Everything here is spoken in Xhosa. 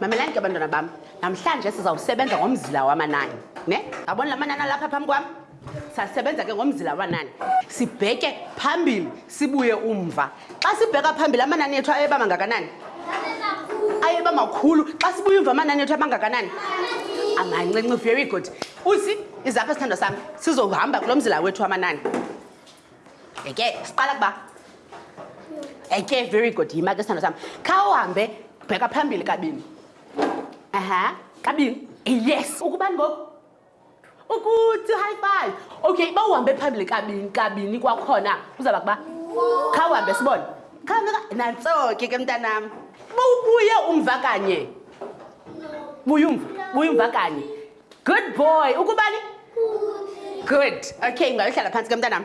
mamelani ke bantwana bam namhlanje sizawusebenza ngomzila wamanani ne abona la manani alapha phambi kwam sasebenza ke ngomzila wamanani sibheke phambili sibuye umva xa sibheka phambili amanani ethu ayeba mangakanani ayeba makhulu xa sibuya umva amanani ethu abangakanani amancinci very good usi izapha sithandwa sam sizohamba kulo mzila wethu amanani eke siqala kuba eke very good yima ke sithandwa sam kha uhambe bheka phambili kabini aha kabini yes ukubani ngoku ukuthi high five okay uba uhambe phambili kabini kabini kwakhona uzaba kuba khawuhambe sibone nantso ke ke mntanam uba ubuye umva kanye buye umva buye umva kanye good boy ukubani good okay ngayohlala phantsi ke mntanam